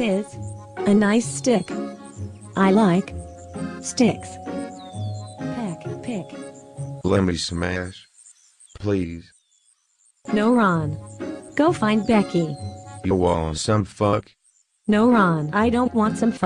Is a nice stick. I like sticks. Peck, pick. Let me smash. Please. No, Ron. Go find Becky. You want some fuck? No, Ron. I don't want some fuck.